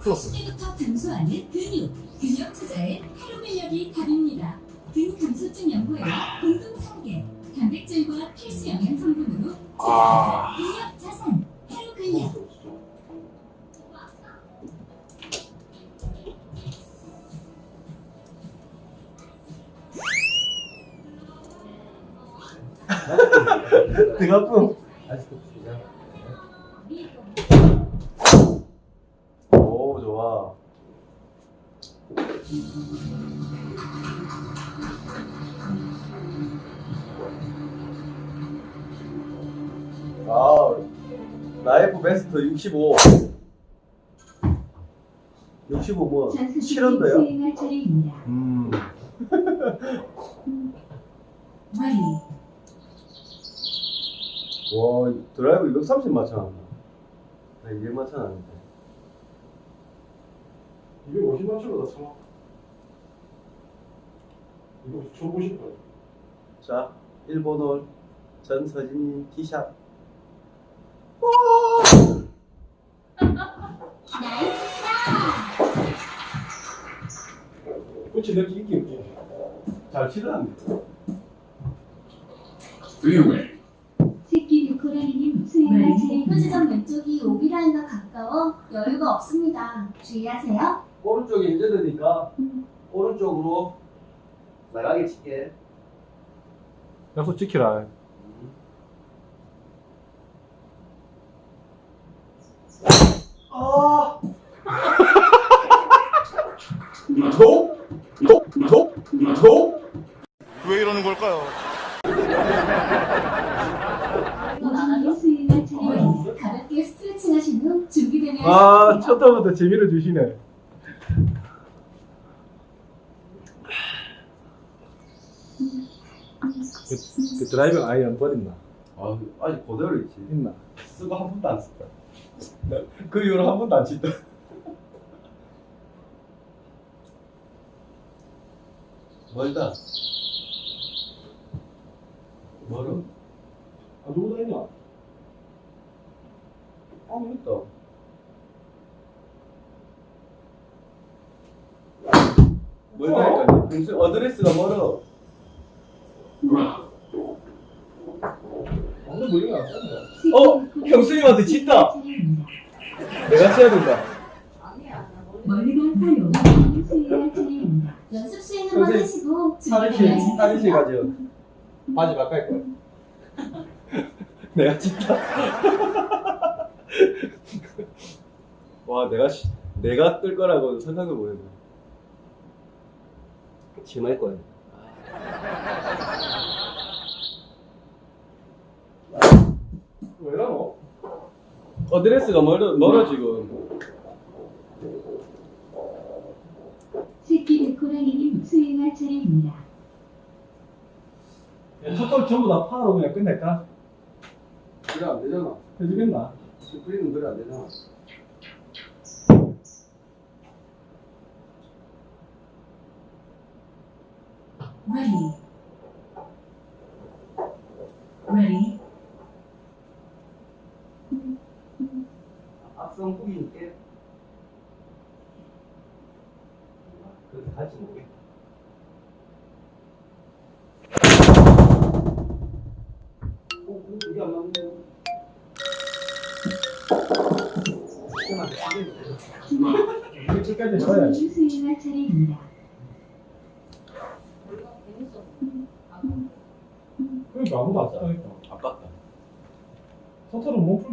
플러스. 40대부터 감소하는 근육, 근육 투자에 하루 근력이 답입니다. 근 감소증 연구에는 공동 설계, 단백질과 필수 영양 성분으로 아. 근력 자산, 하루 근력. 등 아픔. 오, 65. 65 뭐, 7원도요? 음. 와, 드라이브 230 마찬가지. 나 200마찬 아닌데. 250마찬가지다, 참아. 이거 쳐보실 거야. 자, 일본어 전서진 티샷. 그치, 내가 이기 없지. 잘 치더랍니다. 새끼 루코라니님 수행할 차례입니다. 표지점 왼쪽이 오비라인과 가까워 여유가 없습니다. 주의하세요. 오른쪽이 힘들으니까 오른쪽으로 나가게 칠게. 약속 지키라. 아! 노? 노? 노? 노? 왜 이러는 걸까요? 가볍게 스트레칭 하신 후 준비되면 아, 시작하세요. 첫 타부터 재미를 주시네. 그, 그 driving iron 버렸나? 아, 아직 그대로 있지. 있나? 쓰고 한 번도 안 썼다. 그 이후로 한 번도 안 친다. 멀다. 멀어. 아, 누구 다니냐? 아, 있다. 멀다니까. 평소 어드레스가 멀어. 모르는 거안 썼네. 어? 형수님한테 짓다. 내가 쳐야 된다. 멀리 간 사용 차례입니다. 연습 하시고 사리실, 준비되면 사리실 시작하세요. 가죠. 바지 바꿀 거야. 내가 진짜. 와, 내가, 시- 내가 뜰 거라고 생각도 못 했네. 심할 거야. 왜 이러노? 어드레스가 멀어, 멀어, 지금. 새끼 루코라니님 수행할 차례입니다. 첫돌 전부 다 파로 그냥 끝낼까? 그래, 안 되잖아. 해주겠나? 스프링은 그래, 안 되잖아. Ready. Ready. 악성 후기니까. 그래서 같이 먹게. 어, 근데 이게 안 맞네. 해봐야지. 오진이 수행할 차례입니다. 그러니까 아무도 안 써야겠다. 아깝다. 서터는 못 풀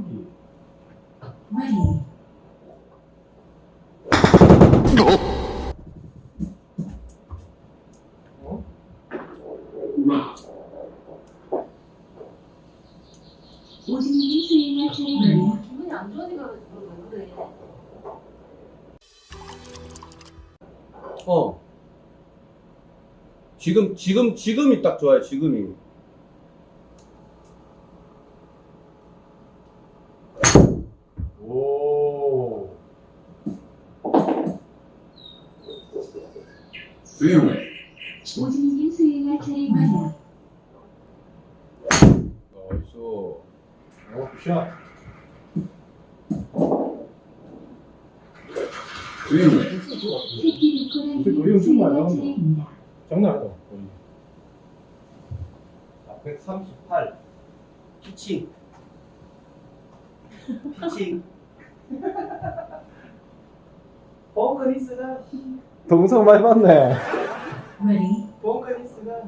지금, 지금, 지금이 딱 좋아요, 지금이. 오. 오진이 수행할 차례입니다. 나이스. 오, 굿샷. 새끼 근데 비코라님 거리 엄청 많이 수행할 나온다. 차례입니다. 장난 아니다. 거의. 138 피칭 피칭 벙커니스가 동성 많이 봤네. Ready, 벙커니스가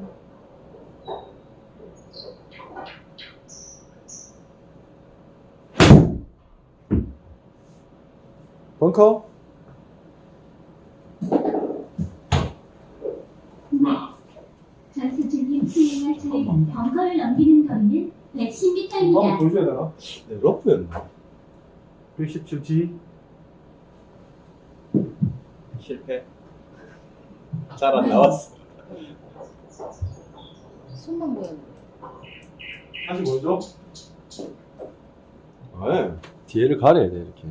벙커? 전수진님 수행할 차례입니다. 벙커를 넘기는 거리는 110m입니다. 한번 보여줘야 되나? 네, 러프였나? 117G. 실패 잘 안 나왔어 손만 보였는데. 다시 보여줘. 네. 뒤에를 가려야 돼 이렇게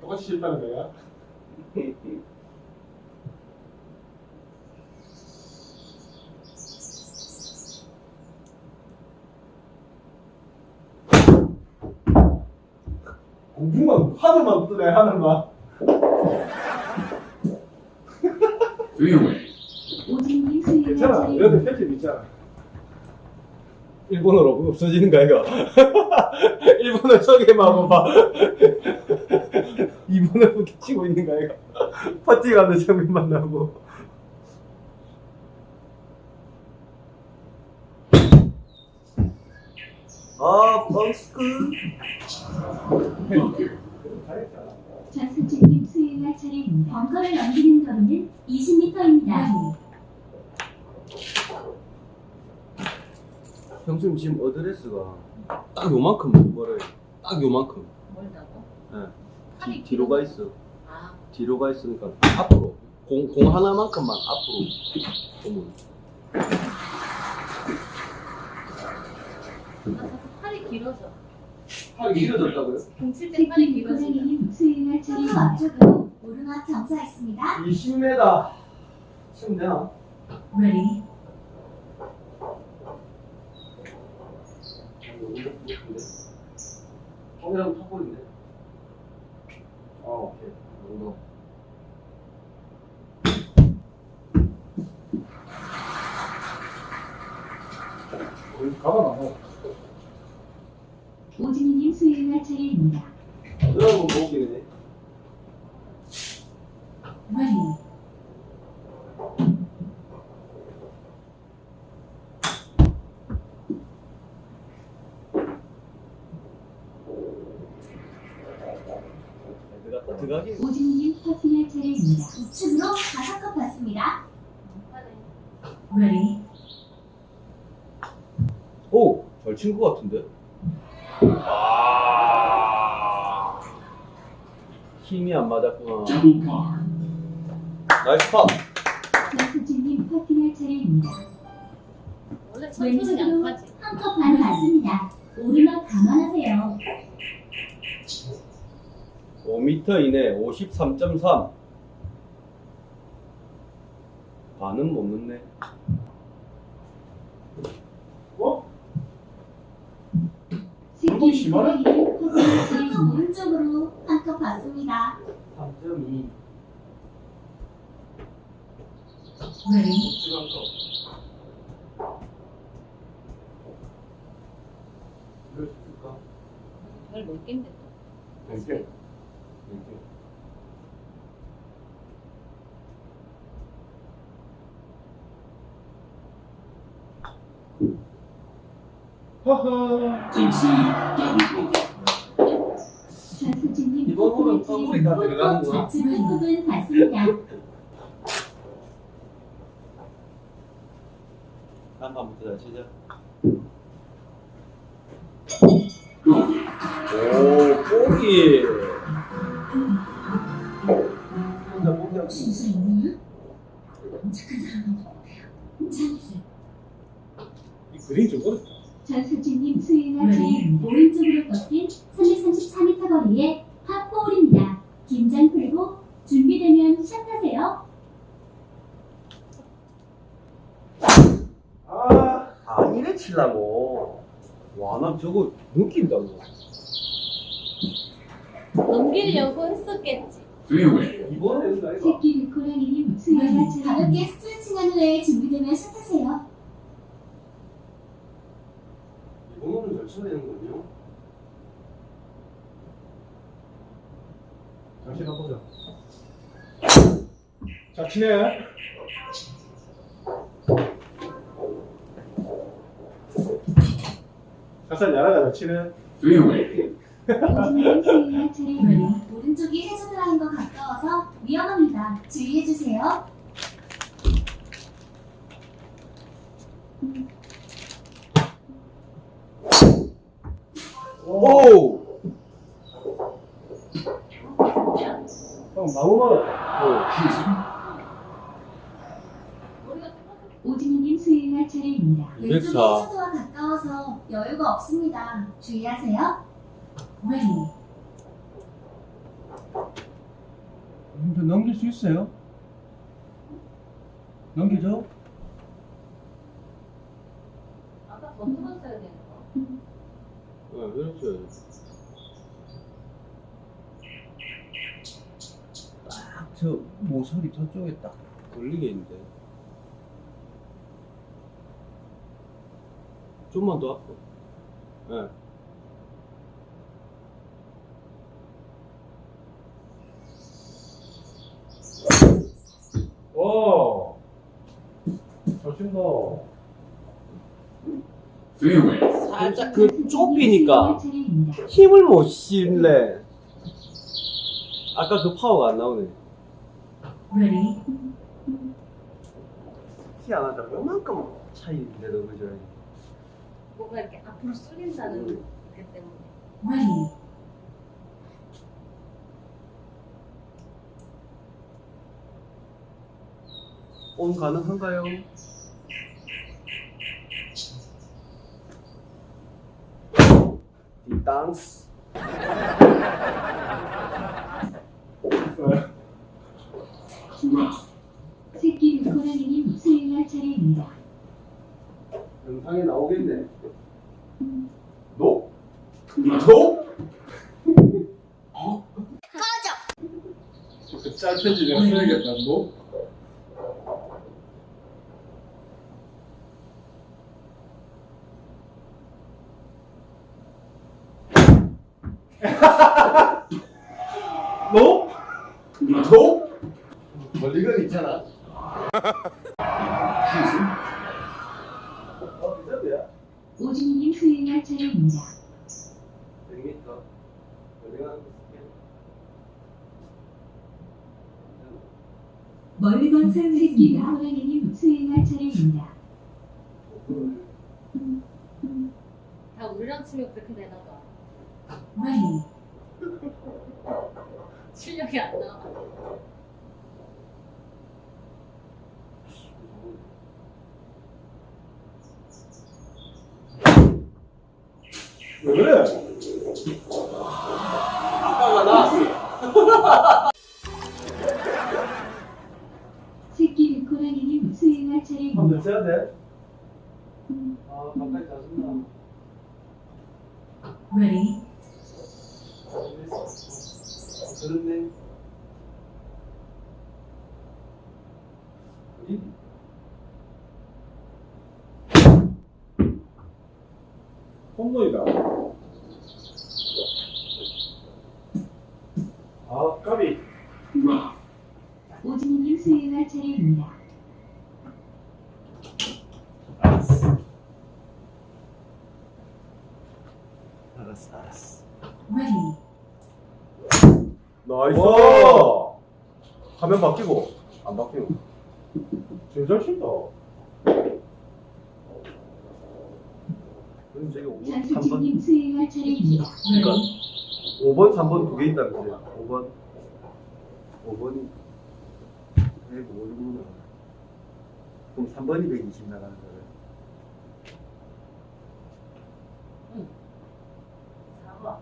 똑같이 실패하는 거야? 공중만 하늘만 뜨네 하늘만. 괜찮아. 여기 편집 있잖아. 일본어로 없어지는 거 아이가? 일본어 소개만 하고 봐. 이번에 치고 있는 거 아이가? 파티 가는 장면 만 나오고 아 뻥스크 전수진님 수행할 차례입니다. 벙커를 넘기는 거리는 20m입니다. 형수님 지금 어드레스가 딱 요만큼 멀어요 딱 요만큼 멀다고? 네. 팔이 뒤, 뒤로 가 있어 아, 뒤로 가 있으니까 앞으로 공, 공 하나만큼만 앞으로 보면 나 자꾸 팔이 길어져. 팔이 길어졌다고요? 공칠 때 팔이? 고객님 수행할 차례입니다. 앞쪽으로 오르막 정차했습니다. 20m 치면 되나? ready, 형이랑 탑볼인데 아 오케이 정도 가만 안 와. 오진님 수행할 차례입니다. ready, 들어갔다 들어가기 오진님 퍼팅할 차례입니다. 우측으로 다섯 컵 받습니다. ready, 오 잘 친 것 같은데 아 힘이 안 맞았구나 nice 파 전수진님 퍼팅할 차례입니다. 원래 천수는 양파지. 한컵반 받습니다. 오르막 감안하세요. 5m 이내 53.3 반은 못 넣네 10원은? 그리고 오른쪽으로 한컵 봤습니다. 3.2 네. 이걸 줄까? 이걸 몇 개인데 또? 몇 개? 몇 허허 다. 좌측 한 컵은 받습니다. 한 판부터 잘 치자 오 뽀기 혼자 뽀기하고 진짜 있냐? 착한 사람은 찬스, 이 그림 좀 어렵다 전 수진님 수행할 차례입니다. 오른쪽으로 꺾인 334m 거리의 파4홀입니다. 긴장 풀고 준비되면 시작하세요. 아아 이래 치려고 와, 난 저거 느낀다, 너. 넘기려고 했었겠지. 이번에. 새끼 루코라니님 수행하차례입니다. 가볍게 스트레칭한 후에 준비되면 샷하세요. 이번호는 잘 쳐야 되는군요. 다시 바꾸자. 자, 치네. 살살 날아가자. 네. 오른쪽이 해저드 라인과 가까워서 위험합니다. 주의해주세요. 오! 형, 나무 말아. 오진님 수행할 차례입니다. 왼쪽이 204. 해저드와 가까워서 여유가 없습니다. 주의하세요. Ready. 저 넘길 수 있어요? 넘기죠? 아까 더 틀었어야 되는 거. 네, 그렇죠. 저 모서리 저쪽에 딱 걸리게 있는데. 좀만 더 앞으로. 네. 와. 잘 친다. 살짝 그 좁히니까. 힘을 못 실래. 아까 그 파워가 안 나오네. Ready. 희한하다. 요만큼 차이인데도 그죠? 뭔가 이렇게 앞으로 쏠린다는 그 때문에. Ready. 온 가능한가요? 디땅스 새끼 루코라니님 수행할 차례입니다. 영상에 나오겠네. 노? 노? 그짤 편지 내가 써야겠다, 너? 너? 100m. 멀리건 있을게. 멀리건 새끼 사용했습니다. 루코라니님 수행할 차례입니다. 다 우리랑 치면 그렇게 되나 봐. Ready. 실력이 안 나와. 왜 그래? 아빠가 나왔어. 새끼 루코라니님 수행할 한번 차례입니다. 더 쳐야 돼? 아, 가까이 자준다. Ready. 그렇네. 이 홈런이다. 아, 까비. 오진님 수행할 차례입니다. 알았어, 알았어. Ready. nice! 와. 화면 바뀌고, 안 바뀌고. 제일 잘 친다. 그럼 저기 5번, 3번. 장수진님 수행할 차례입니다. Ready. 5번, 3번 두 개 있다면서요. 5번. 5번이 105 정도 나가. 그럼 3번이 120 나가는 거예요. 사과.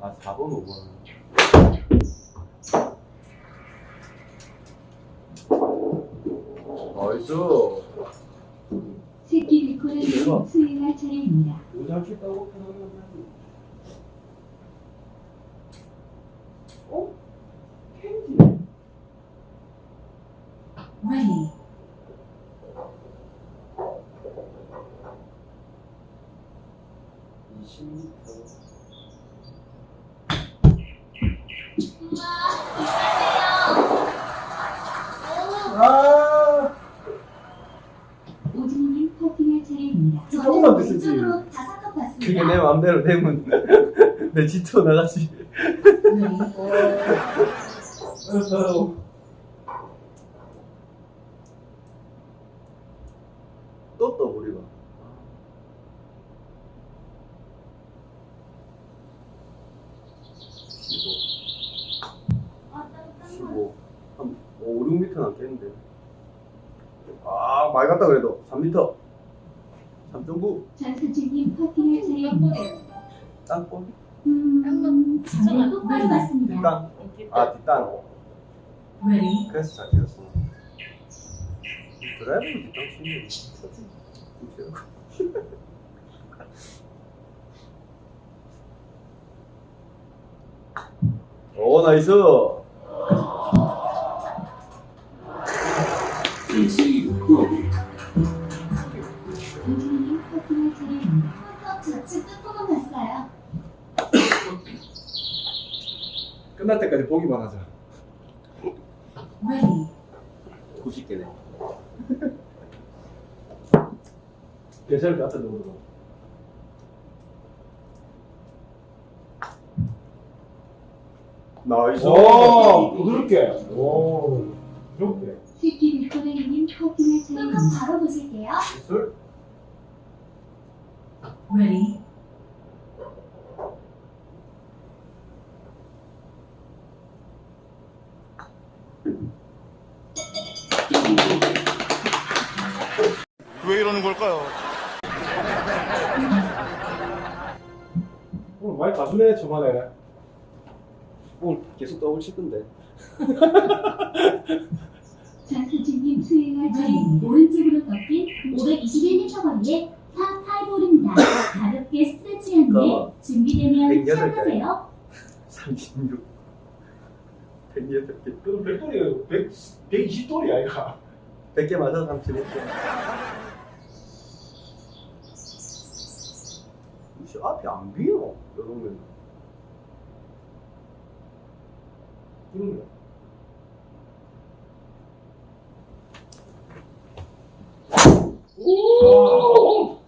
아, 4번, 5번. 나이스. 나이스. 새끼 리코를 대박. 수행할 차례입니다. 모자 쳤다고 편하게 어? 캔디네. Ready. 아, 차례입니다. 조금만 봤습니다. 그게 내 맘대로 되면 내 지투 나가지. 또 떠버리고. 아, 땀, 땀. 15. 한 5, 6m 남겠는데. 아, 갔다 그래도. 3m. 3.9. 전수진님 퍼팅할 차례입니다. 땅볼. 음, 땀 저는 똑바로 봤습니다. 뒷땅. 아, 뒷땅. 그래서 잘 뛰었어. 드라이브는 뒷땅 치는 오, 나이스. 끝날 때까지 보기만 하자. Ready. 90개네. 괜찮을 것 같아, 너무. Nice. 오, 부드럽게. 오, 부드럽게. 리코레님 퍼팅할 끝컵 차례입니다. 바로 보실게요. 술? Ready. 왜 이러는 걸까요? 오늘 많이 가수네, 저만에. 오늘 계속 더블 칠 건데. 전수진님 수행할 차례입니다. 오른쪽으로 꺾인 521m 거리의 파5홀입니다. 가볍게 스트레칭한 그거 준비되면 108 시작하세요. 36. 108개. 그럼 100돌이, 100, 120돌이 아이가. 100개 맞아, 37개. 혹시 앞이 안 비어? 이러면. 그러네. 오!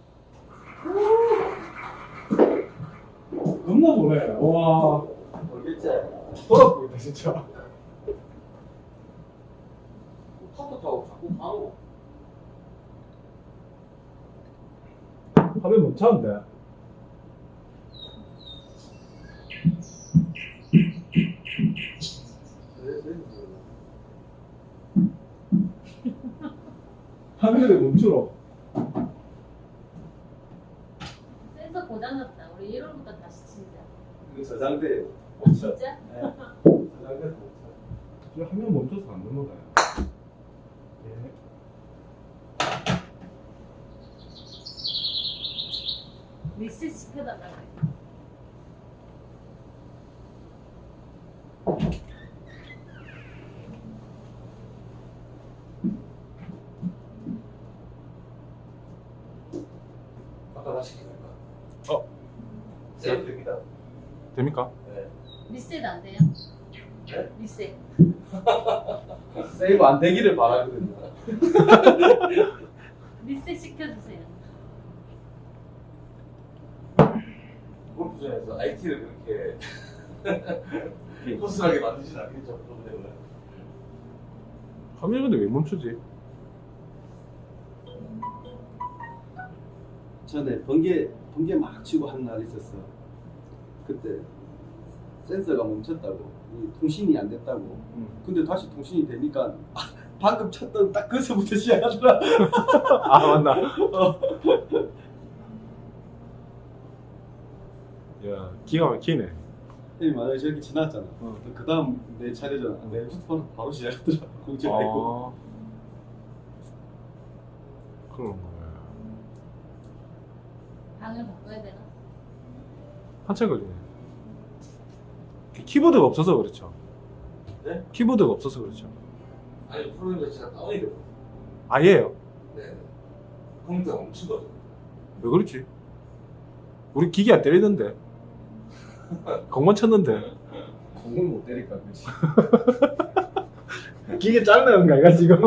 겁나 보네. 와. 모르겠지? 돌아 보인다, 진짜. 카트 타고 자꾸 가노. 화면 멈췄는데. 화면에 멈추러. 센서 고장났다. 우리 1월부터 다시 치자. 이거 저장돼. 못 쳐. 진짜? 저장돼서 못 쳐. 지금 화면 멈춰서 안 넘어가요. 예. 리셋 시켜달라고. 아까 다시 기다려. 어. 세이브 됩니다. 됩니까? 네. 리셋 안 돼요? 네? 리셋. 세이브 안 되기를 바라거든요. 리셋 시켜주세요. 골프장에서 IT를 그렇게 허술하게 만드진 않겠죠, 그런 때문에. 화면 근데 왜 멈추지? 전에 번개 번개 막 치고 한 날 있었어. 그때 센서가 멈췄다고, 이 통신이 안 됐다고. 근데 다시 통신이 되니까 방금 쳤던 딱 그서부터 시작하더라. 아 맞나? 야 기가 막히네. 형이 만약에 저렇게 지났잖아. 어. 그 다음 내 차례잖아. 내 휴대폰 바로 시작하더라. 공지 말고. 아, 그런 거야. 방을 바꿔야 되나? 한참 걸리네. 키보드가 없어서 그렇죠. 네? 키보드가 없어서 그렇죠. 아니 프로그램 자체가 다운이 됐어. 아예요. 네. 컴퓨터가 엄청 거죠. 왜 그렇지? 우리 기계 안 때리는데. 공만 쳤는데. 공을 못 때릴까 그렇지. 기계 짧나요, 이가 지금?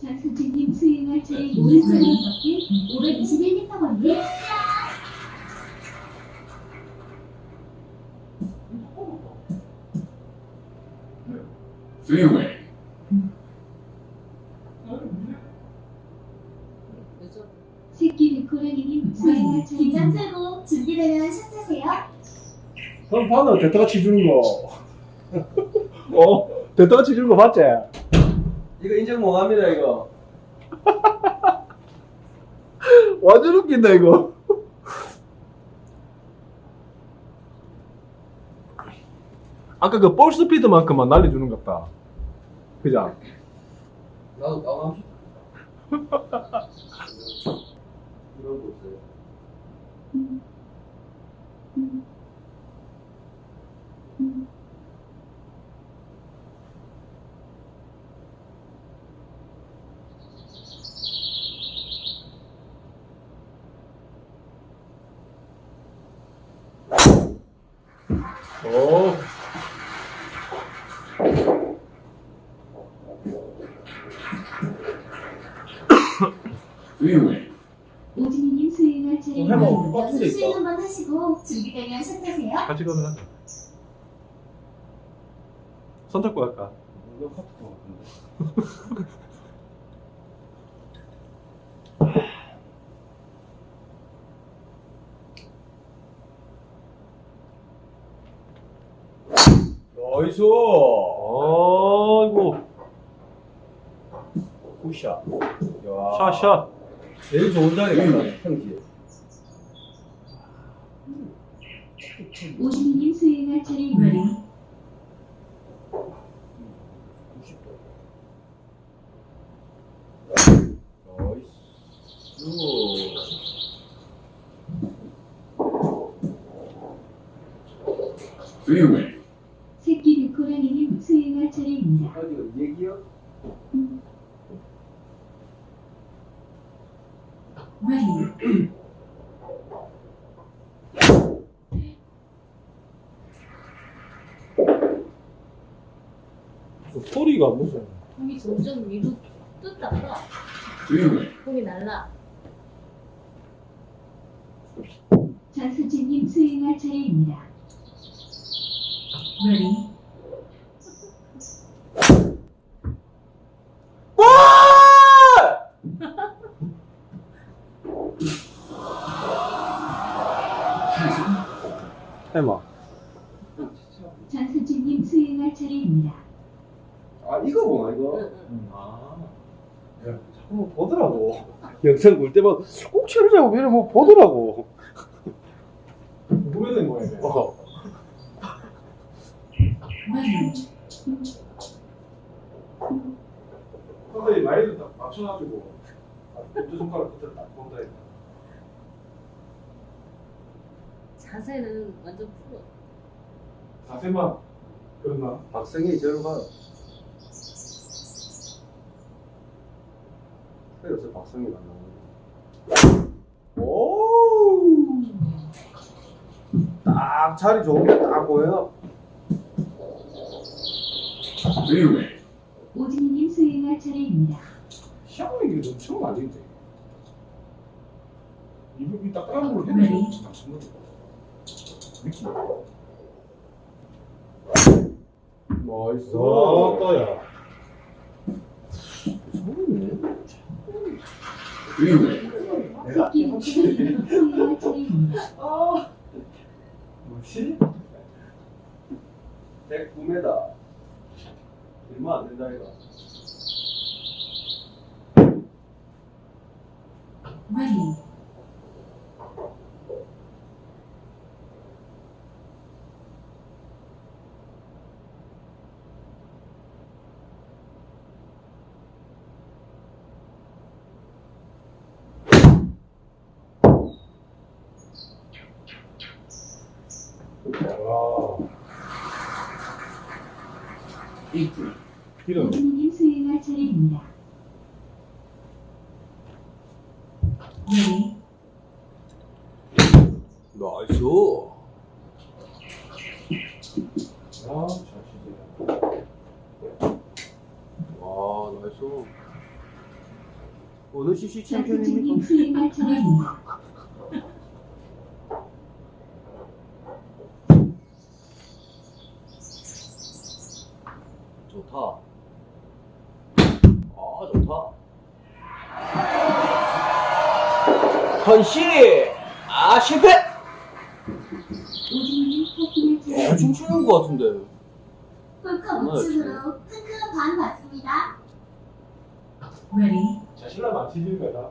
장수진님 수행할 차례 오른쪽으로 꺾인 521m 거리 왜죠? 새끼 수행할 차례 긴장 풀고 준비되면 샷 하세요. 그럼 봤나? 대타가 치주는 거. 어? 대타가 치주는 거 봤지? 이거 인정 못합니다 이거. 완전 웃긴다, 이거. 아까 그 볼 스피드만큼만 날려주는 것 같다. 그죠? 나도 다운하고 싶다. 이런 거 없어요. 오. 오진이님 수행할 차례 연습 돼 스윙 있다. 한번 하시고 준비되면 샷하세요. 같이 가면 하자. 손 잡고 갈까? 이거 카트 것 같은데. 나이스. 아이고. 굿샷. 샷, 샷. 제일 좋은 자리 같다 형지. 오진이님 수행할 차례입니다. 새끼 리코라니님 수행할 차례입니다. 어디 얘기요? Ready. 그 소리가 무슨. 공이 점점 위로 뜯다가 공이 날라. 장수진님 수행할 차례입니다. Ready. 해봐. 장수진님 수행할 차례입니다. 아 이거 뭐야 이거? 응, 응. 아. 야, 자꾸 보더라고. 영상 볼 때마다 꼭 치르자고 이래 뭐 보더라고. 보게 된 거야, 이게. 어. 선생님 나이를 딱 맞춰가지고 엄지 손가락 끝을 딱 본다 했다. 자세는 완전 프로. 자세만 그랬나? 박성희 봐요. 왜 요새 박성희가 안 나오는 오! 딱 자리 좋은 게 딱 보여. 오진이님 수행할 차례입니다. 시합이 이게 넘치는 거 아닌데. 이분이 딱딱한 걸로 네. 거지. 느낌. 나이스. 와, 떠야. 새끼 리코라니 님 수행할 차례입니다. 뭐지? 109m. 얼마 안 된다 이거. Ready. 와. 이런. 오진이님 수행할 차례입니다. 네. 나이스. 아, 잘 치네. 와, 나이스. 장수진님 수행할 차례입니다. 좋다. 아, 좋다. 헌씨! 아, 실패! 대충 치는 것 같은데. 홀컵 우측으로 핑크 반 받습니다. Ready. 자신감 안 치는 거다.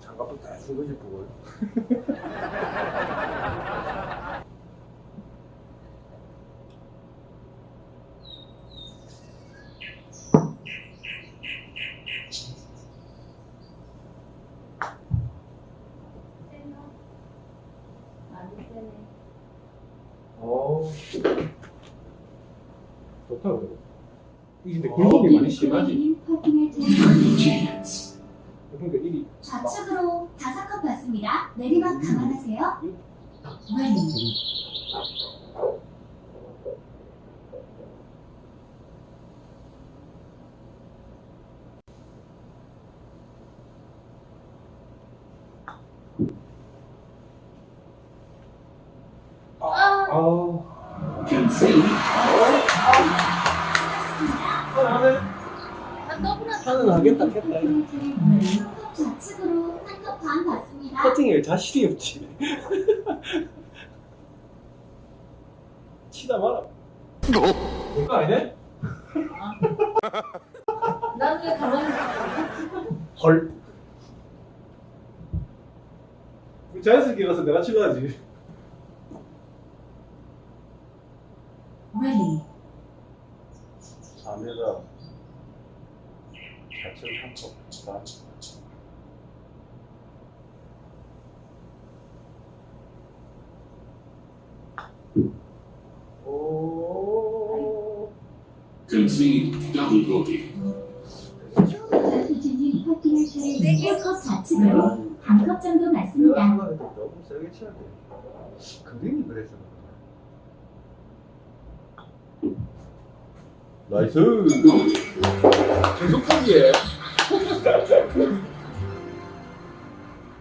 장갑도 대충 거지, 그걸. 많이 세네. 어. 좋다, 그래. 근데 굴곡이 많이 심하지. 자신이 없지. 치다 마라. 그거 아니네? 나중에 가만히 있어. 헐. 자연스럽게 가서 내가 치고야지. Ready. 4m. 좌측 한 컵. 오. Concede double bogey. 장수진님 퍼팅할 차례입니다. 홀컵 좌측으로 한컵 정도 맞습니다. 너무 세게 쳐야 돼. 그림이 그래서. Nice. 계속 포기해.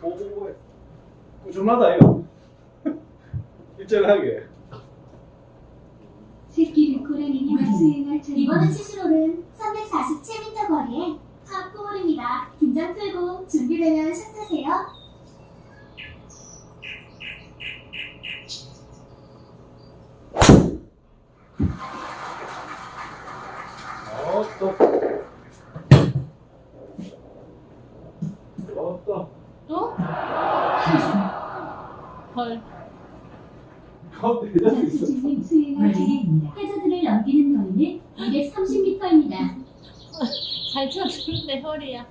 오오오. 꾸준하다, 이거. 일정하게. 새끼 고라니님 수행할 차례입니다. 이번에 치시로는 347m 거리에 파4홀입니다. 긴장 풀고 준비되면 샷하세요. 어, 또. 어, 또. 또? 헐. 어, 대장 있어. 장수진님 수행할 차례입니다. 해저드를 넘기는 거리는 230m입니다. 잘 쳐주는데 허리야.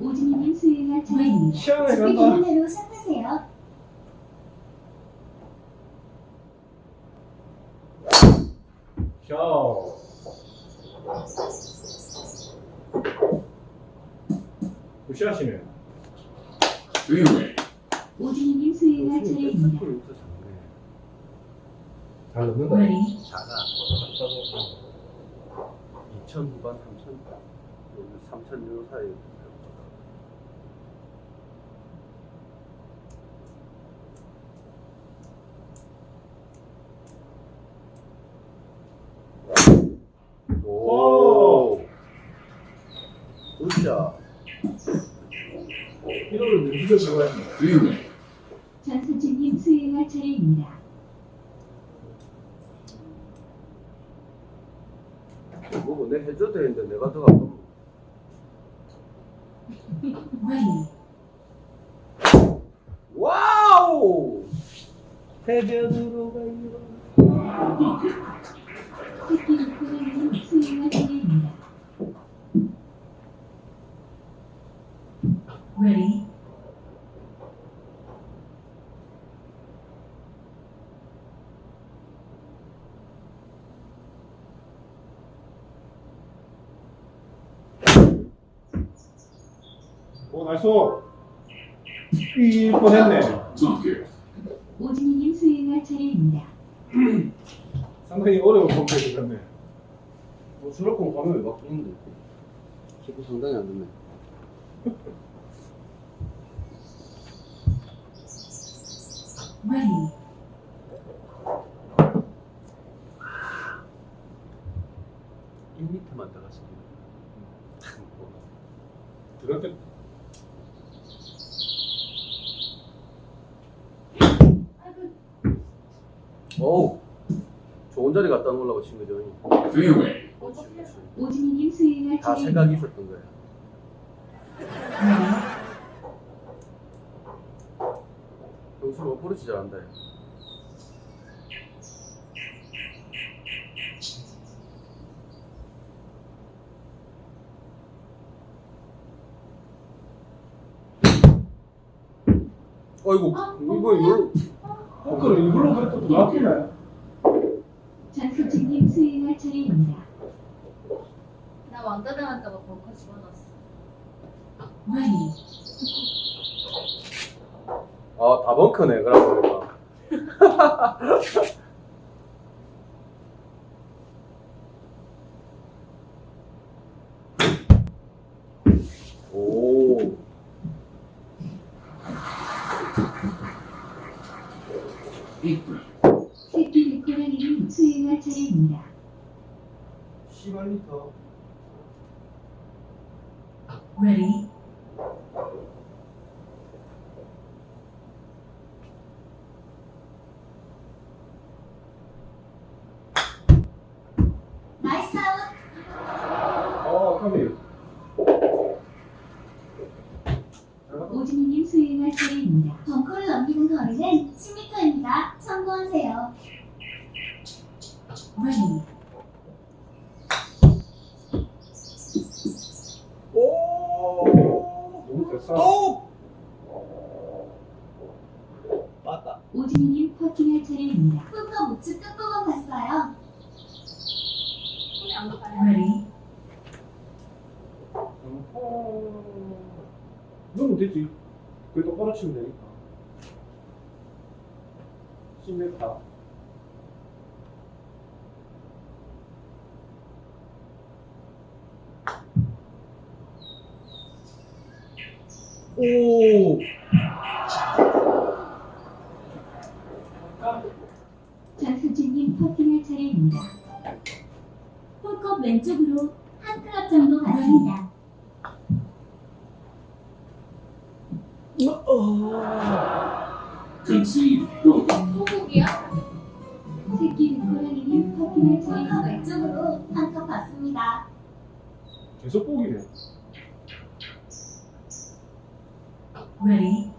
오진이님 수행할 차례입니다. 시원하게 준비 간다. 되는 대로 샷하세요. 샤오. 굿샷이네. Fairway. 오진이님 수행할 차례입니다. 잘 넣는다. Ready. 작아. 2천 후반, 3천. 여기 3천 요 사이. 오. 굿샷. 이거를. Fairway. 장수진님 수행할 차례입니다. 뭐, 내 해줘도 되는데 내가 더 가면. Ready. 와우! 해변으로 가요. 오, nice. 이 뻔했네. Bunker. 오진희님 수행할 차례입니다. 상당히 어려운 선택이 됐네. 뭐 수락공 가면 왜 바꾸는데? 기분 상당히 안 좋네. Ready. 일미터만 들어갔으면 그렇게 어우 좋은 자리 갖다 놓으려고 친 거죠. Fairway. 오진희님 수행할 다. 생각이 있었던 거야. Ready. 영수가 버릇이 잘한다. 야. 어이구 이거 이걸 로 포크를 이걸로 그랬더니 나쁘네. 장수진님 수행할 차례입니다. 나 왕따 당할까봐 벙커 집어넣었어. Ready. 아다 벙커네 그러고 보니까 오 Apron. 새끼 리코라님 수행할 차례입니다. 18m Ready. Nice out. 어, 카미. 오진희님 수행할 차례입니다. 벙커를 넘기는 거리는 10m입니다. 참고하세요. Ready. 오 맞다 오진희님 퍼팅할 차례입니다. 홀컵 우측 끝부분 봤어요. 손이 안 가요. Ready. 넣으면 되지. 그게 똑바로 치면 되니까. 10m. 오 장수진님 퍼팅할 차례입니다. 홀컵 왼쪽으로 한 클럽 정도. Concede. Bogey. 소고기야? 새끼 리코라님 퍼팅할 차례입니다. 왼쪽으로 한컵 봤습니다. 계속 보기네. Ready.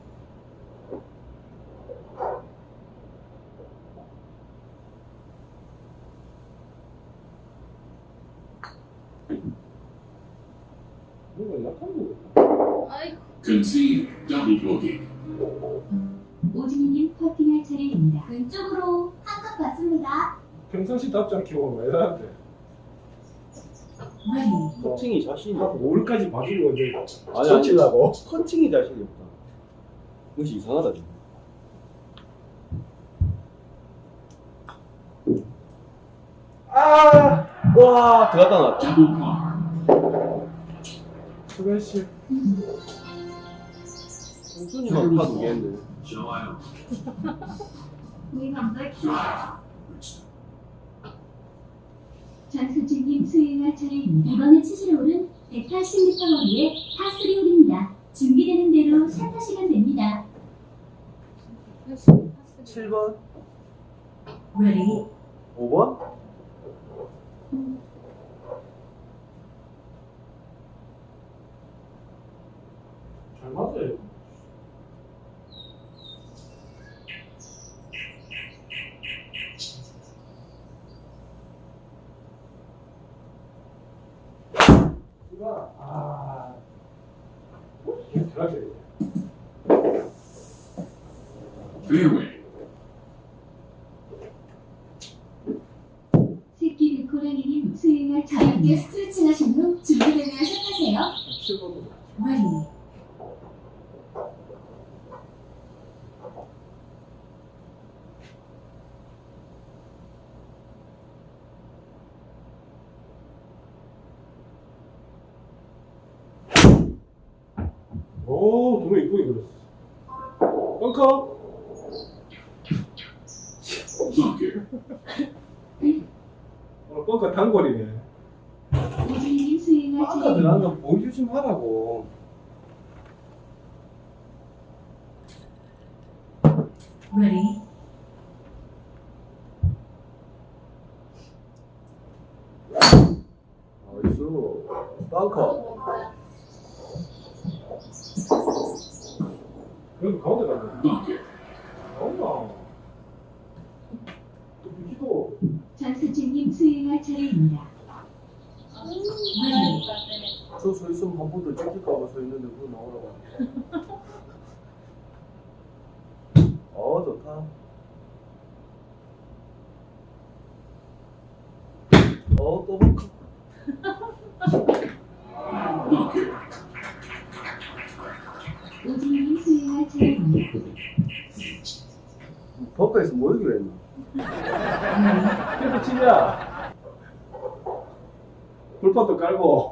Concede. Double bogey. 오진희님 퍼팅할 차례입니다. 왼쪽으로 한컵 봤습니다. 평상시 답지 않게 나한테? Ready. 퍼팅이 자신이 한 5일까지 봐주고 이제 아니, 아니. 쳐치려고. 퍼팅이 자신이 없다 무시 이상하다 아! 와 들어갔다 나왔다 Double par. 수고했지. 홍순이만 파 두 개인데 Shall I? 우리 감독 Drive. Richard. 장수진님 수행할 차례입니다. 이번에 치실 홀은 180m 거리의 파3 홀입니다. 준비되는 대로 샷하시면 됩니다. 7번 Ready. 5번 잘 맞아요. 너무 이쁘게 그렸어. 벙커. 오늘 어, 벙커 단골이네. 아까 들어간 거 보여주지 말라고. will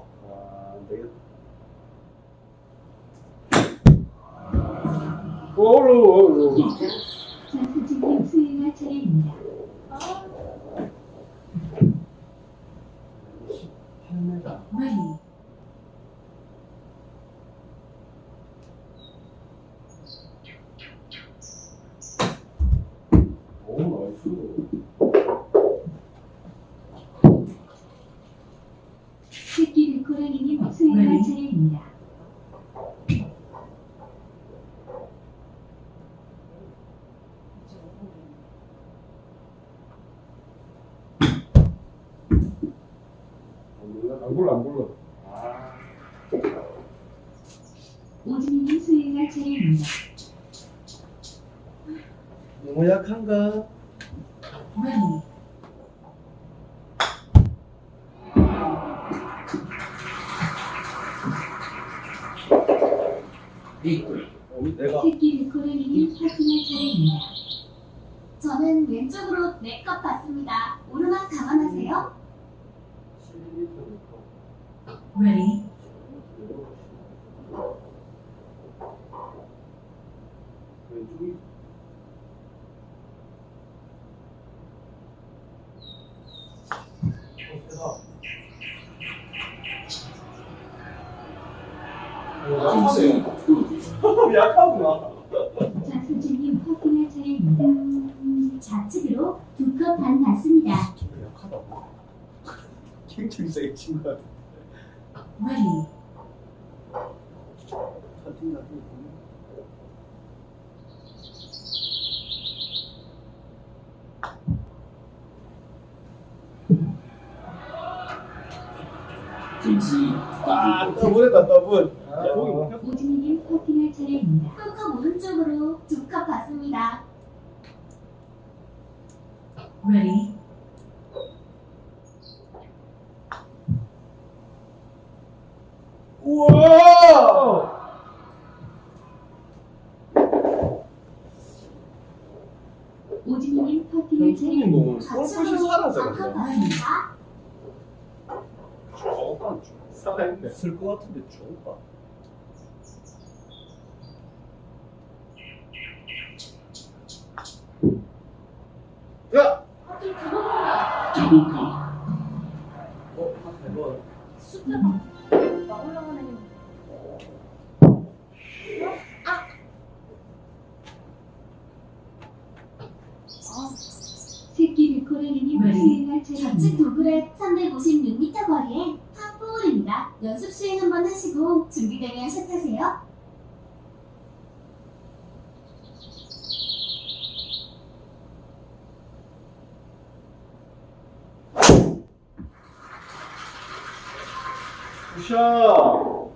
불러 안 불러 오진이 수행할 차례입니다. 너무 약한가? 여러분. 대진님 파킹할 차례입니다. 한컵 오른쪽으로 두 컵 받습니다. Ready? 우와! 오진님 파킹할 차례입니다. 골프에서 사라져. 한컵 받습니다. 저거 안 줘. 살아있네. 쓸것 같은데 좋을까? 야! 자동차. 어, 아, 숫자 그렇죠.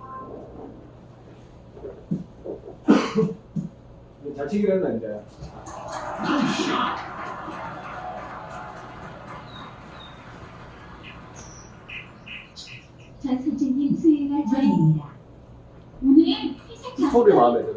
자치기를 했나 이제. 자 선생님 수행할 차례입니다. 오늘은 회색 소리 마음에 들어.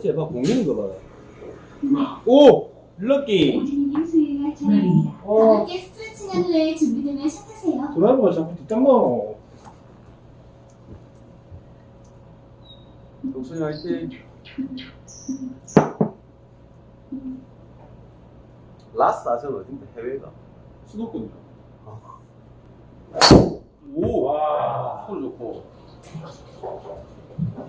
했지? 봐 공기는 거 봐라. 오! 럭키! 어, 가볍게 스트레칭한 후에 준비되면 샷하세요. 드라이버가 자꾸 뒷땅 넣어. 동순이 화이팅. 라스 아전 어딘데 해외가? 수도권이요. 오, 와. 소리 좋고.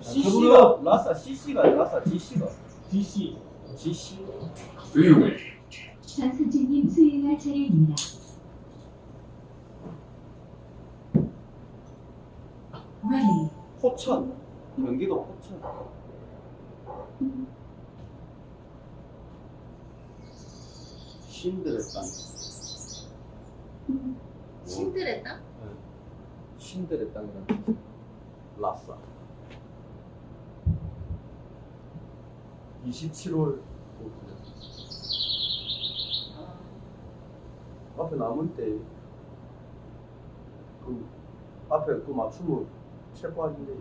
CC가 라사 CC가 라사 GC가 DC. GC. Fairway. 장선진님 수행할 차례입니다. Ready. 포천. 경기도 포천. 신들의 땅. 신들의 땅? 신들의 땅이라는 뜻. 라싸. 27월 앞에 남은 때, 그, 앞에 그 맞추면 체포하는데.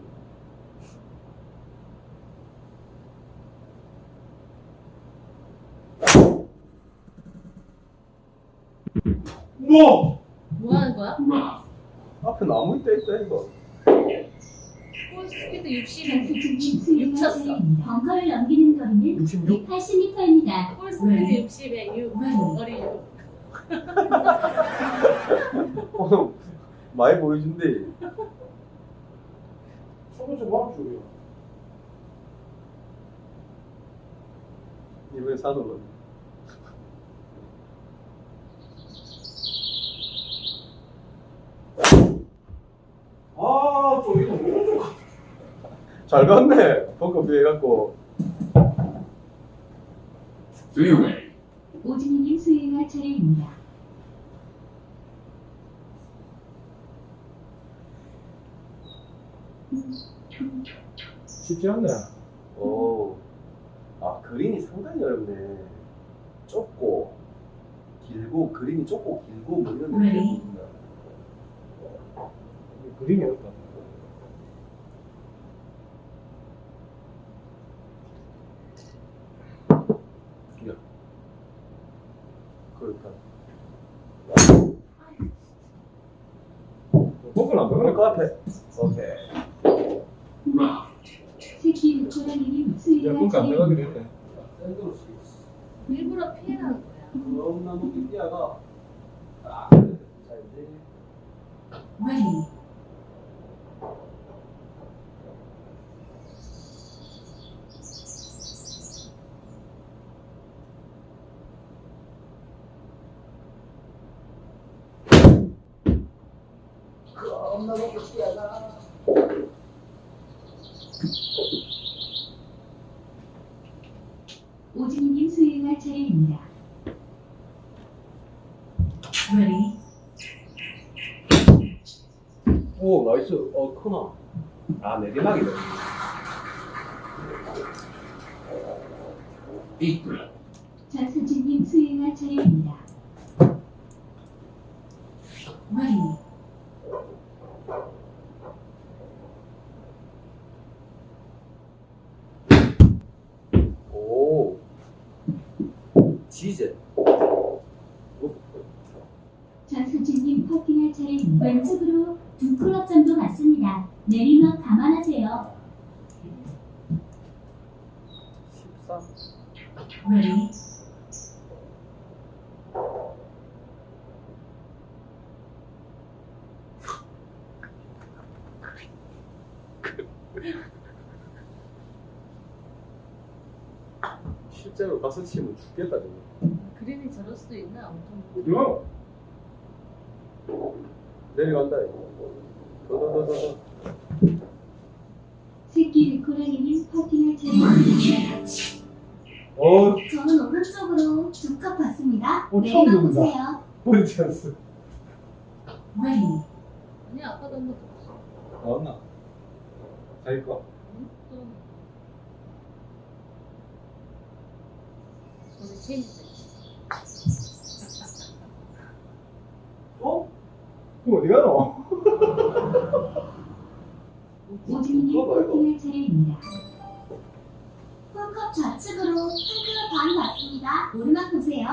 뭐? 뭐 하는 거야? Rough. 앞에 남은 때 있다, 이거. 볼 스피드 60에 장선진님 수행할 쳤어. 차례입니다. 벙커를 넘기는 거리는 66? 180m입니다. 볼 스피드 60에 6 거리 6 어, 많이 하면 줄이야. 이번에 사는 거. 아, 저 이거. 잘 갔네. 벙커 비해갖고. Fairway. 오진이님 수행할 차례입니다. 쉽지 않네. 오. 아, 그린이 상당히 어렵네. 좁고, 길고, 그린이 좁고, 길고, 뭐 이런 Ready? 느낌이구나. 그림이 어렵다. 그러니까. 벙커는 안 그럴 거 앞에. 오케이. 새끼 고라니님 야, 수행할 그러니까. 됐네. 샌드로 일부러 피해가는 거야 너무나 높이 뛰어가. 딱. 자, 이제. Ready. 너무나 높이 뛰어가. 오진이님 수행할 차례입니다. Ready. 오, nice. 어, 크나. 아, 내리막이네. Apron. 장선진님 수행할 차례입니다. Ready. 오. 지제. 장선진님 퍼팅할 차례입니다. 왼쪽으로 두 클럽 정도 갔습니다. 내리막 감안하세요. 13. Ready. 실제로 가서 치면 죽겠다, 저거. 그림이 저럴 수도 있나? 엄청 어디가? 내려간다, 이거. 더, 더, 더, 더, 더. 새끼 고라니님 퍼팅할 차례입니다. 어, 저는 오른쪽으로 두컵 봤습니다. 어, 처음 들어본다. 보세요. 뭔 찬스. Ready. 아니 아까도 한번 들었어 나왔나? 자기 거. 어? 그럼 어디 가노? 우진님 코팅을 차례입니다. 컵 좌측으로 한클럽 반 맞습니다. 오르막 보세요.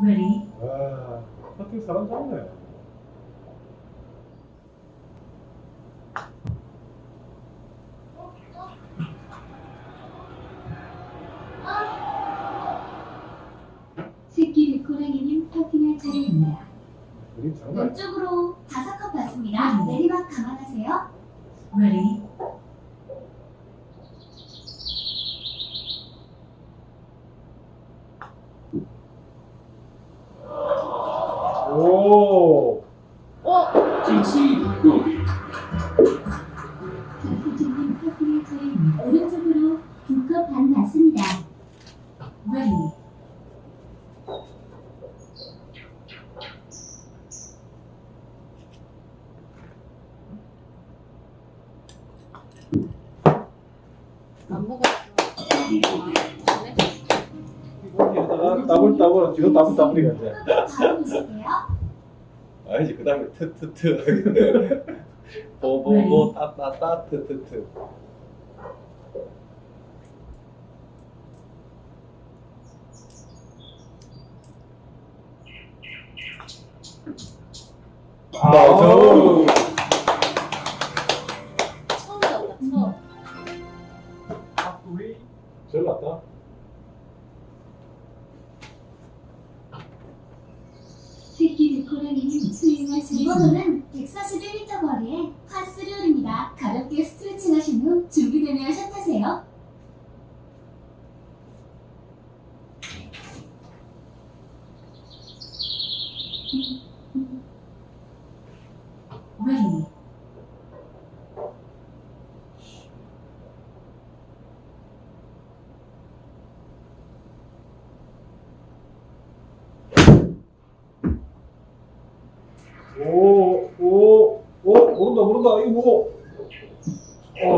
Ready? 와, 커팅 사람 잡네. 왼쪽으로 다섯 컵 받습니다. 음. 내리막 감안하세요. Ready, 트트트. 보보보 따따따 트트트. 맞아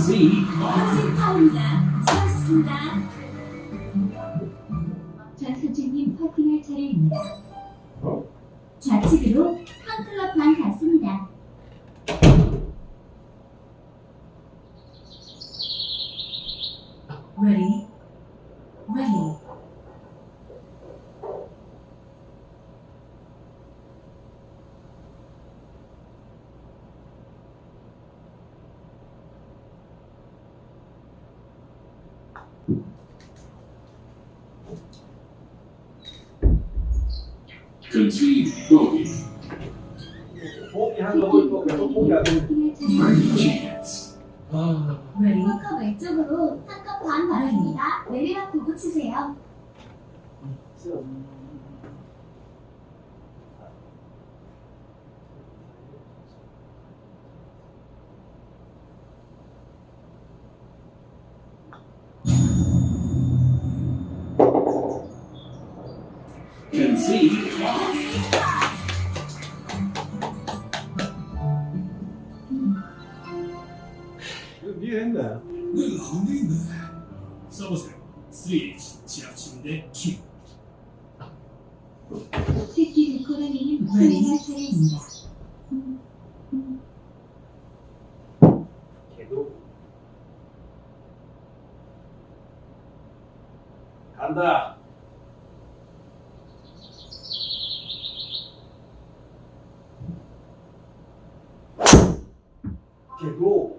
MC. 센터입니다. 수고하셨습니다. 좌선주님 파팅할 차례입니다. 좌측으로 한 클럽 반 가서 치세요. Concede. 침대 킹. 새끼 데코라님 수행할 차례입니다. 개도 간다. 개도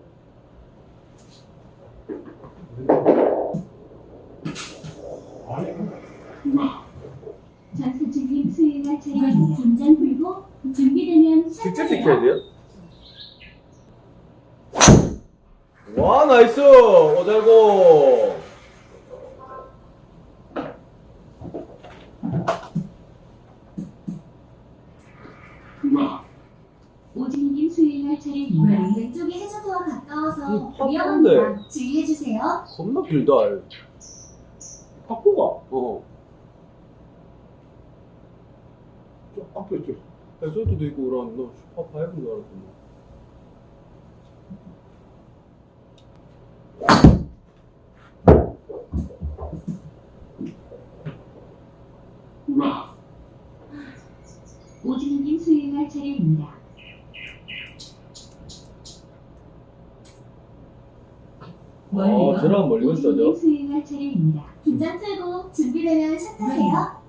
장수진님 수행할 차례입니다. 긴장 풀고 준비되면 직접 시작하세요. 시켜야 돼요? 와 나이스 오잘고 Rough. 오진님 수행할 차례입니다. 왼쪽이 해저드와 가까워서 음, 팝콘데. 위험합니다. 주의해주세요. 겁나 길다 바꾸가. 어 저 앞에 있죠. 해저드도 있고 그러면 너 슈퍼파이브인 줄 알았더니 Rough. 오진님 수행할 차례입니다. 어 저랑 멀리 갔어죠 수행할 차례입니다. 긴장 풀고 준비되면 샷하세요.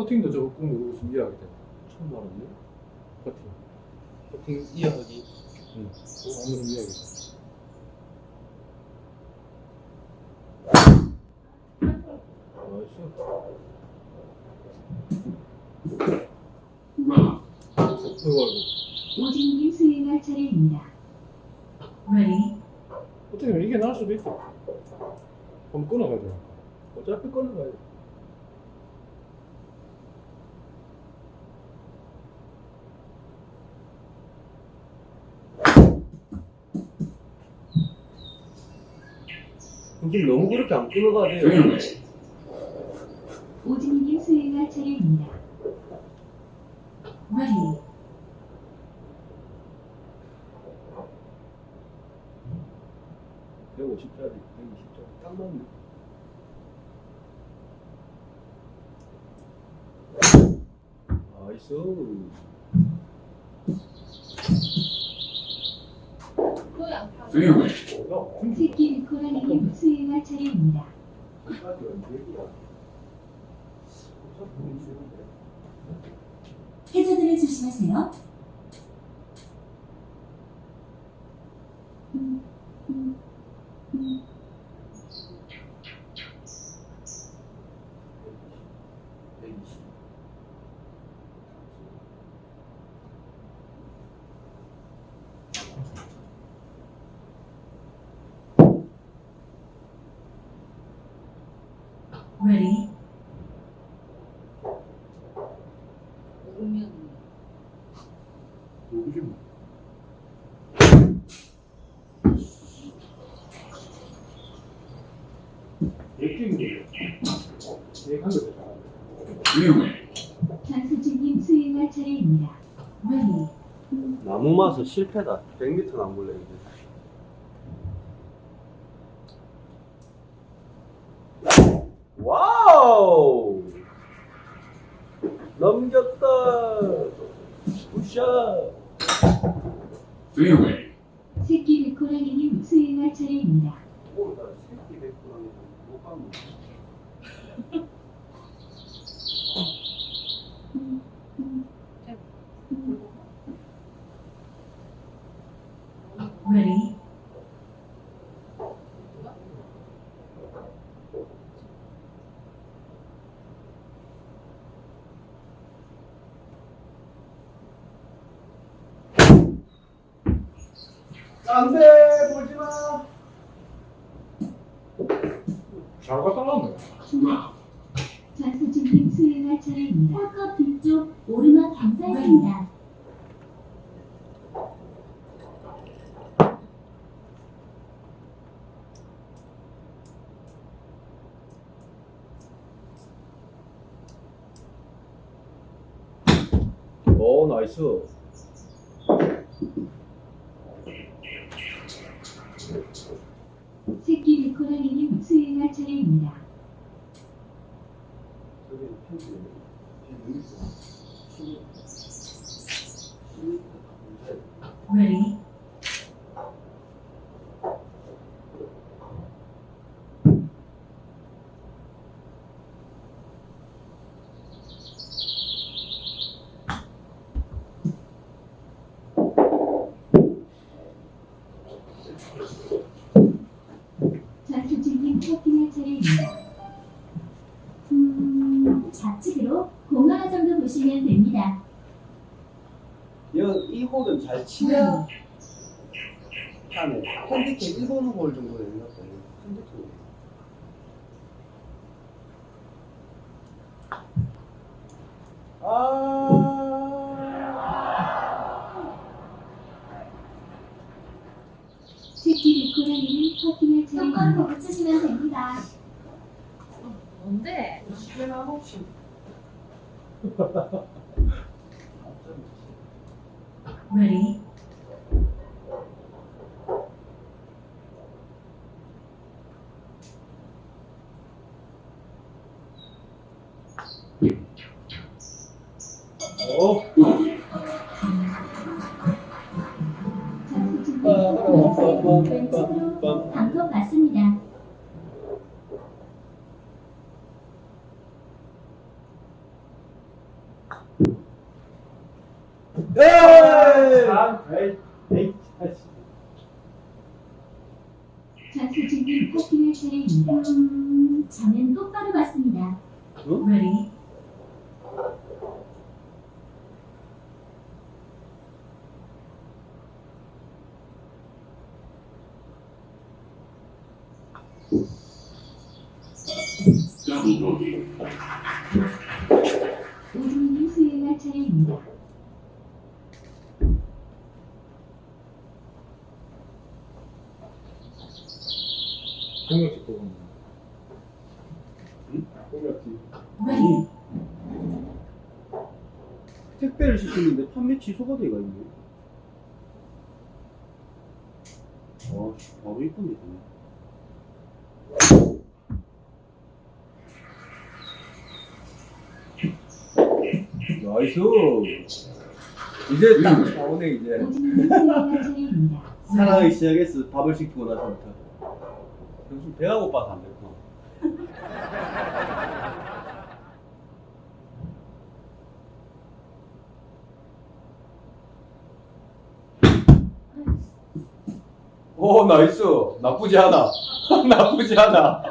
퍼팅도 저거 꾹 누르고 준비하게 돼 처음 알았네 퍼팅. 퍼팅 이어하기. 응. 오진님 수행할 차례입니다. Ready? 어떻게 이게 나을 수도 있다. 한번 끊어가자. 어차피 끊어가야 돼 근데 너무 그렇게 안 Fairway. 오진님 수행할 차례입니다. Ready? 백 150짜리 120짜리 딱 맞네 나이스 Fairway. 새끼 데코라님 수행할 차례입니다. 해저드를 조심하세요. Ready? 오면 누구지 뭐. 예끼인데. 예한 거 됐다. Fairway. 장수진님 수행할 차례입니다. Ready? 나무 마서 실패다 100m 남볼래 이제 와우 넘겼다 굿샷 Fairway. 새끼 데코라님 수행할 차례입니다. 오나 새끼 됐구나. 못 가면. Ready? 안돼 보지 마. 잘 갔다 나왔네. 좌수진님 수행할 차례입니다. 홀컵 뒤쪽 오르막 경사했습니다. 오 나이스. 새끼 리코라리님 수행할 차례입니다. 저기 편지 여기 있어. Ready. 좌수진님 퍼팅할 차례입니다. 음, 좌측으로 공 하나 정도 보시면 됩니다. 이 홀은 잘 치면 하네. 핸디캡 1번 홀 정도 되는 ha ha ha 택배를 시켰는데 판매 취소가 돼가 있네. 와, 바로 이쁜데. Nice. 이제 딱 나오네 이제. 사랑을 시작했어. 밥을 시키고 나서부터. 요즘 배가 고파서 안 됐구나. 오 나이스. 나쁘지 않아. 나쁘지 않아.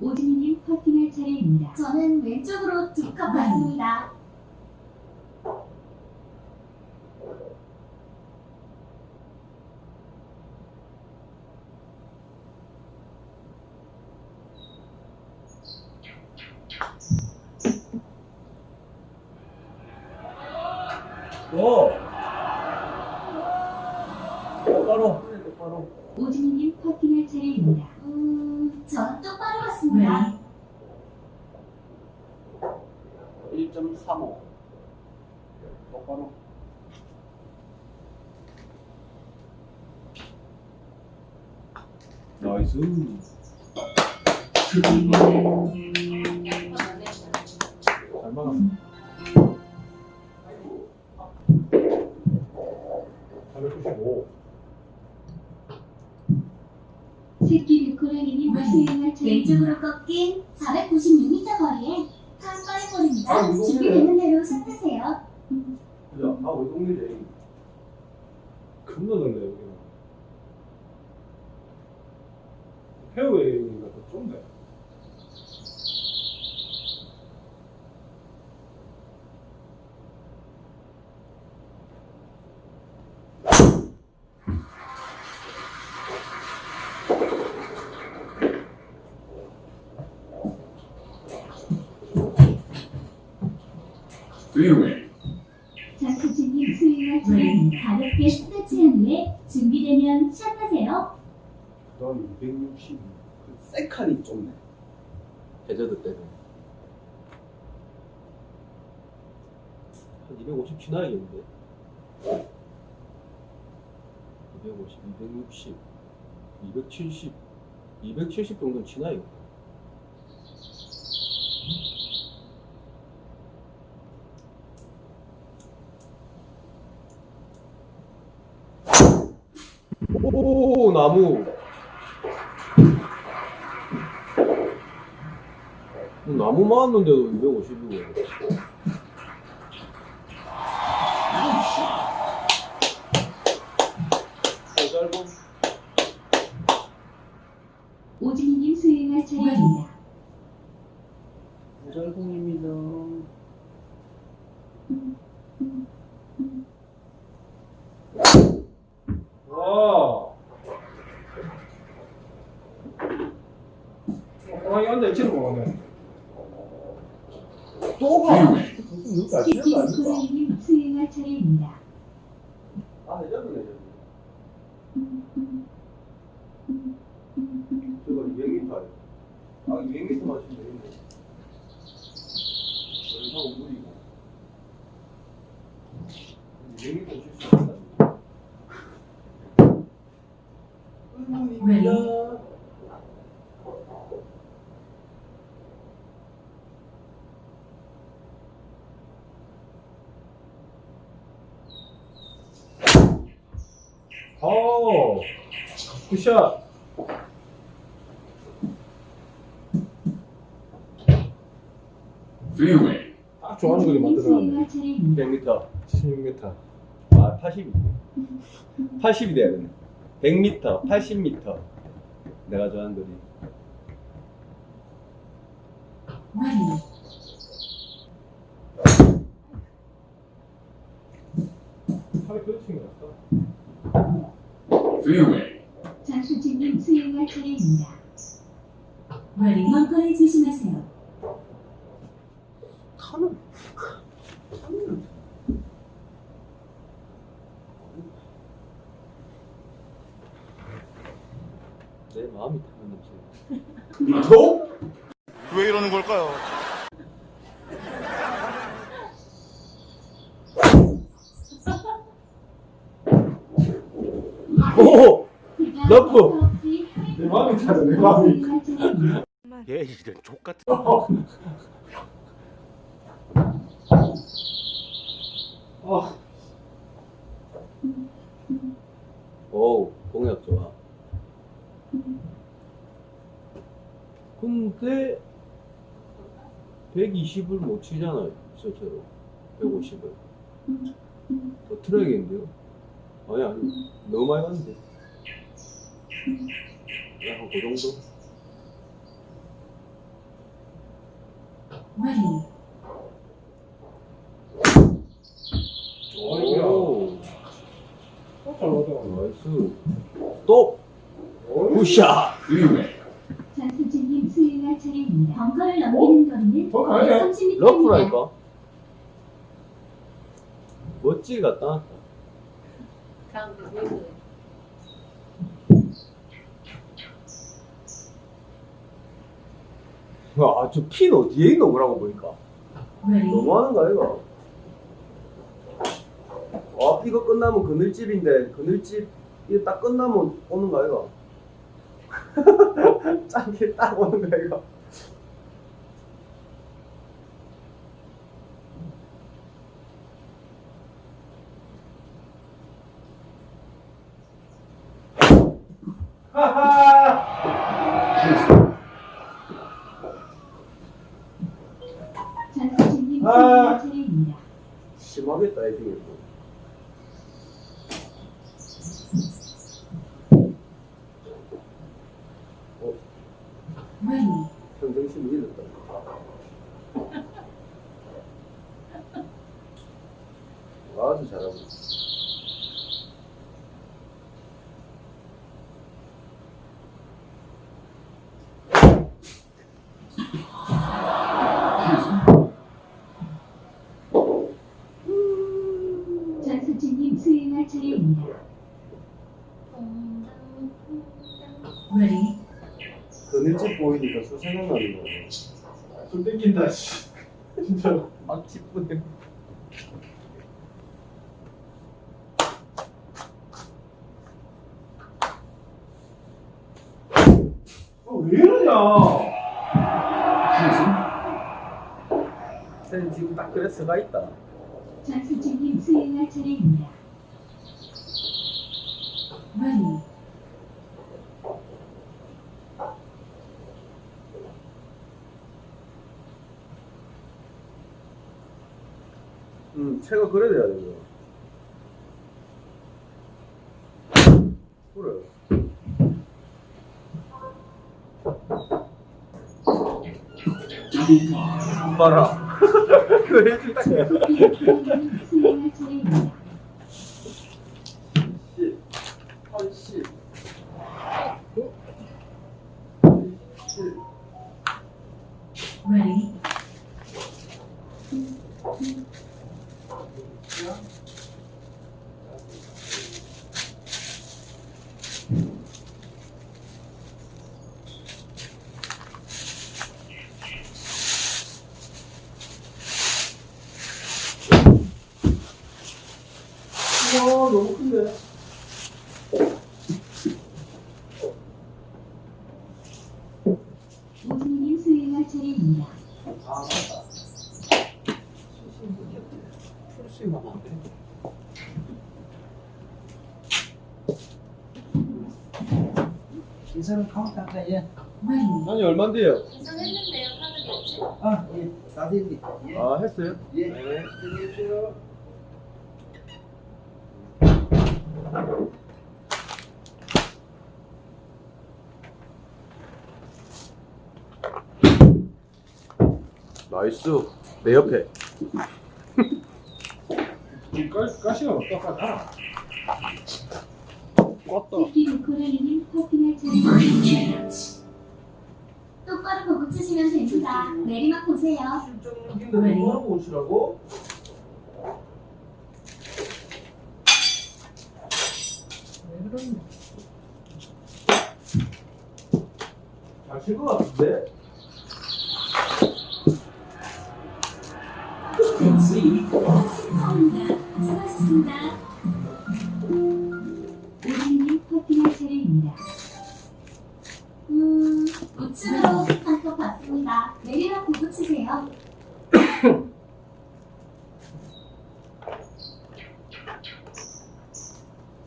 오준님 퍼팅할 차례입니다. 저는 왼쪽으로 두컵 봤습니다. 오 바로 바로 오준님 퍼팅할 차례입니다. 음, 전 똑바로 봤습니다. Ready. 1.35 똑바로 나이스. 잘 막았어. 495. 새끼 수행할 차례입니다. 왼쪽으로 꺾인 496m 거리에 한꺼리볼입니다. 아, 이거 준비되는 대로 샷하세요. 야, 아, 왜 동일해? 겁나 넓네 여기는. 페어웨이가 더 좁네. Fairway. 장수진님 수행할 차례 가볍게 스트레치한 후에 준비되면. 그 다음에 260. 세 칸이 좁네. 해저드 때는 한250 지나야겠는데 250, 260, 270, 270 정도는 지나요. 오 나무. 나무 많았는데도 250이고 짧은 오진님 수행할 차례입니다. 절공입니다. 와. 호랑이 앉아 있지는 못하네. 또 가. Fairway. 무슨 누가 치는 거 키팅 아닙니까? 코라이님 수행할 차례입니다. 아, 해저드네, 해저드. 저거 200m예요. 아, 200m 맞추면 되겠네. 연상 무리고. 200m 칠수 있다. 의문입니다. 오. 굿샷. Fairway. 딱 좋아하는 거리 만들어놨네. 수행할 차례입니다. 100m 76m. 아 80. 80이 돼야 되네 100m 80m 내가 좋아하는 거리 팔이 그렇친 것 같다. 장수진님 수행할 차례입니다. Ready. 벙커에 조심하세요. 타는 내 마음이 타는 냄새 너? 왜 이러는 걸까요? 오! 러프! 내 마음이 타네, 내 마음이. 이런 족같은 아, 오 공약 좋아. 근데 120을 못 치잖아요 실제로. 150을. 더 틀어야겠는데요? 아니 아니 너무 많이 갔는데. 약간 그 정도? Ready, 어이구야. 오 어, 잘. Nice 또. Good shot. 장수진님 수행할 차례입니다. 벙커를 넘기는 거리는 더 가야 돼? 130m입니다. 러프라니까 멋지게 다음 그위에서 아, 저 핀 어디에 있노, 그라고 보니까. ready, 너무하는 거 아이가? 아, 이거 끝나면 그늘집인데, 그늘집, 이거 딱 끝나면 오는 거 아이가? 짠게 딱 오는 거 아이가? 장수 심하겠다, 이핑이. ready, 평정심이 잃었다. 아주 잘하고 있어. 보이니까 술 생각나는 거야. 좀 땡긴다 씨. 진짜. 아 기쁘네. 어, 왜 이러냐? 쟤는 서가 있다. 전수진님 수행할 차례입니다. ready, 응, 채가 그래 돼야 되죠. 그래. 봐라. 痛くない? 이 사람 카운트 할까 얘? ready, 아니 얼마인데요? 인정했는데요, 카드겠지? 아, 예, 다 됐니? 아, 했어요? 예. 네. 안녕하세요. 나이스. 내 옆에. 가, 가시가 없다. 가라. 껐다. 새끼 루코라리님 퍼팅할 차례입니다. 똑바로 보고 치시면 됩니다. 내리막 보세요. 근데 뭐하고 오시라고? 잘칠것 같은데? 파울입니다. 수고하셨습니다. 퍼팅할 차례입니다. 음, 우측으로 한컵 받습니다. 내리막 보고 치세요.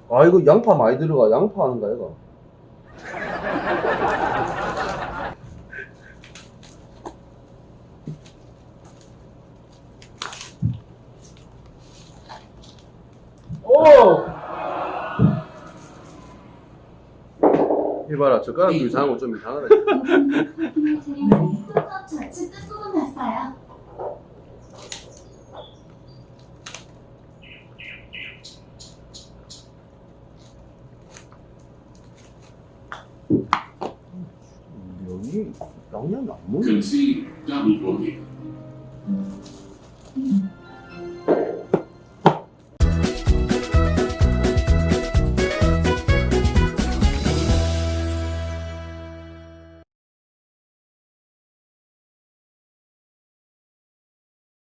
아, 이거 양파 많이 들어가. 양파 하는 거야, 이거? 봐라, 젓가락 도 이상한 거좀 이상하다. 오승님 퍼팅할 차례입니다. 뚜껑 좌측 끝부분 났어요. 면이 양념이 안 먹네.